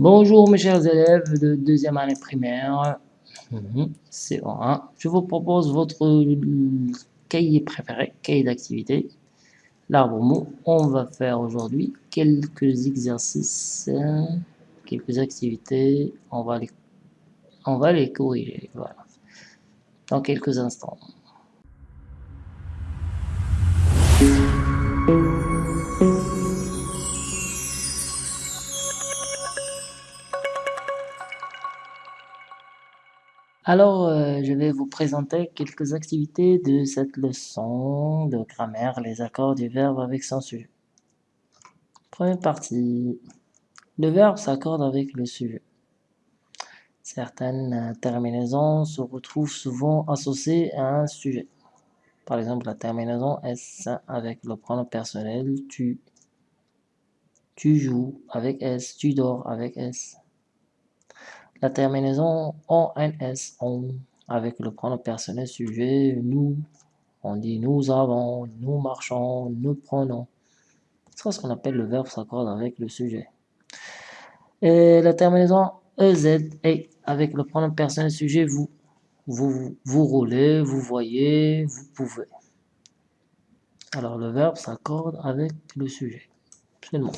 Bonjour mes chers élèves de deuxième année primaire, c'est 1 Je vous propose votre cahier préféré, cahier d'activité, l'arbre mot. On va faire aujourd'hui quelques exercices, quelques activités, on va les, on va les corriger, dans quelques instants. Alors, euh, je vais vous présenter quelques activités de cette leçon de grammaire, les accords du verbe avec son sujet. Première partie. Le verbe s'accorde avec le sujet. Certaines terminaisons se retrouvent souvent associées à un sujet. Par exemple, la terminaison S avec le pronom personnel tu. Tu joues avec S, tu dors avec S. La terminaison ONS, on, avec le pronom personnel sujet, nous, on dit nous avons, nous marchons, nous prenons. C'est ce qu'on appelle le verbe s'accorde avec le sujet. Et la terminaison EZ, et avec le pronom personnel sujet, vous. Vous, vous roulez, vous voyez, vous pouvez. Alors le verbe s'accorde avec le sujet. Absolument.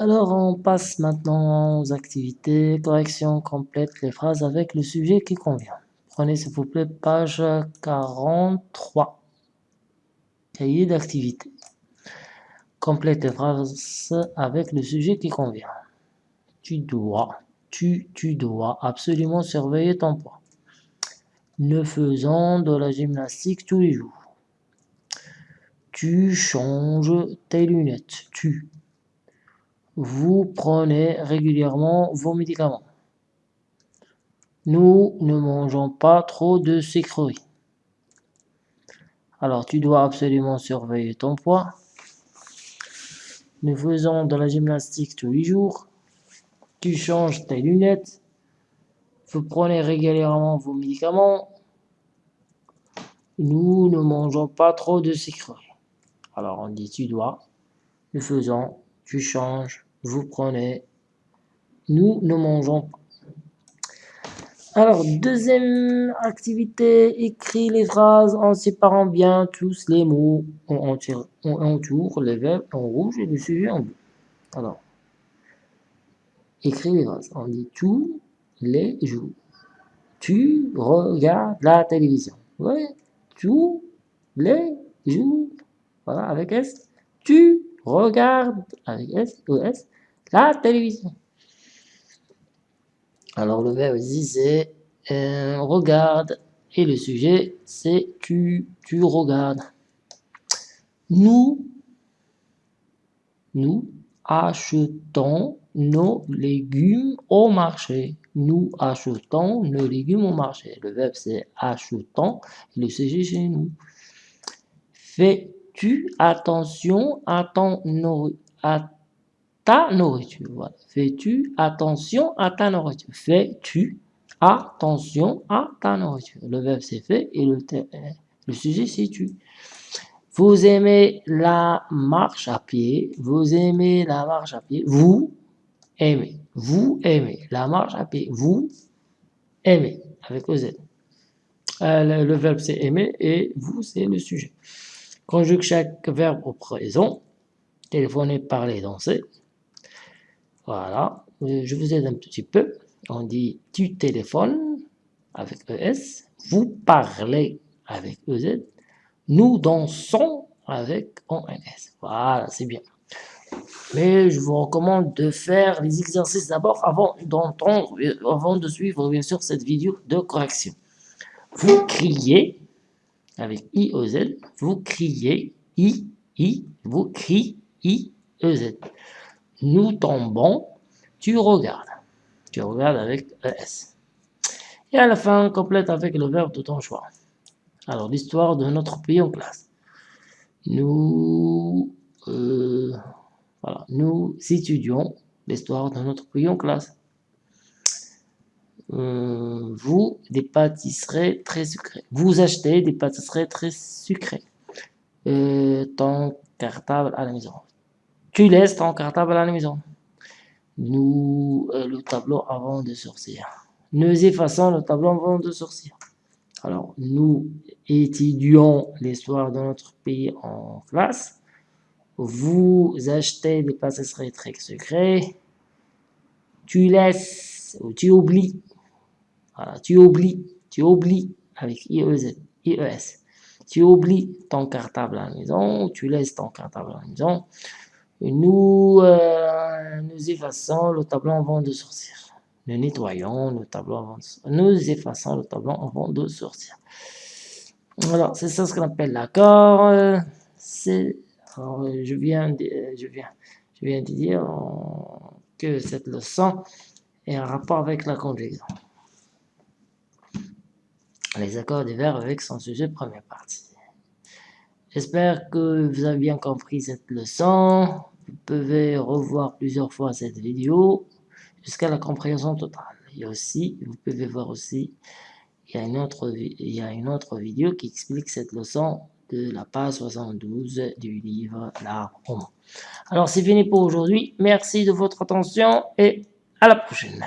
Alors, on passe maintenant aux activités. Correction complète les phrases avec le sujet qui convient. Prenez s'il vous plaît page 43. Cahier d'activité. Complète les phrases avec le sujet qui convient. Tu dois, tu, tu dois absolument surveiller ton poids. Nous faisons de la gymnastique tous les jours. Tu changes tes lunettes. Tu, vous prenez régulièrement vos médicaments. Nous ne mangeons pas trop de sucreries. Alors, tu dois absolument surveiller ton poids. Nous faisons de la gymnastique tous les jours. Tu changes tes lunettes. Vous prenez régulièrement vos médicaments. Nous ne mangeons pas trop de sucreries. Alors, on dit tu dois. Nous faisons, tu changes, vous prenez, nous ne mangeons pas. Alors, deuxième activité, écris les phrases en séparant bien tous les mots. On, entoure les verbes en rouge et le sujet en bleu. Alors, écris les phrases. On dit tous les jours. Tu regardes la télévision. Oui, tous les jours. Voilà, avec S. Tu regarde avec S ou S la télévision. Alors le verbe ici c'est euh, regarde et le sujet c'est tu, tu regardes. Nous, nous achetons nos légumes au marché. Nous achetons nos légumes au marché. Le verbe c'est achetons et le sujet c'est nous. Fais Fais-tu attention à, ton à ta nourriture Fais-tu attention à ta nourriture Fais-tu attention à ta nourriture Le verbe c'est fait et le, le sujet c'est tu. Vous aimez la marche à pied. Vous aimez la marche à pied. Vous aimez. Vous aimez la marche à pied. Vous aimez. Avec OZ. Euh, le, le verbe c'est aimer et vous c'est le sujet. Conjugue chaque verbe au présent. Téléphoner, parler, danser. Voilà. Je vous aide un petit peu. On dit tu téléphones avec ES. Vous parlez avec EZ. Nous dansons avec ONS. Voilà, c'est bien. Mais je vous recommande de faire les exercices d'abord avant d'entendre, avant de suivre bien sûr cette vidéo de correction. Vous criez avec I, O, Z, vous criez I, I, vous criez I, E, Z. Nous tombons, tu regardes. Tu regardes avec ES. Et à la fin, complète avec le verbe de ton choix. Alors, l'histoire de notre pays en classe. Nous, euh, voilà, nous étudions l'histoire de notre pays en classe. Euh, vous, des pâtisseries très sucrées. Vous achetez des pâtisseries très sucrées. Euh, ton cartable à la maison. Tu laisses ton cartable à la maison. nous, euh, le tableau avant de sortir. Nous effaçons le tableau avant de sortir. Alors, nous étudions l'histoire de notre pays en classe. Vous achetez des passeries très secrets. Tu laisses, ou tu oublies. Voilà, tu oublies, tu oublies avec IES. IES. Tu oublies ton cartable à la maison, tu laisses ton cartable à la maison. nous, euh, nous effaçons le tableau avant de sortir. Nous nettoyons le tableau avant de sortir. Nous effaçons le tableau avant de sortir. Alors, c'est ça ce qu'on appelle l'accord. C'est, je viens, de, je viens, je viens de dire que cette leçon est en rapport avec la conjugaison. Les accords des verbes avec son sujet première partie. J'espère que vous avez bien compris cette leçon. Vous pouvez revoir plusieurs fois cette vidéo jusqu'à la compréhension totale. Et aussi, vous pouvez voir aussi, il y a une autre, il vidéo qui explique cette leçon de la page 72 du livre L'arbre Alors, c'est fini pour aujourd'hui. Merci de votre attention et à la prochaine.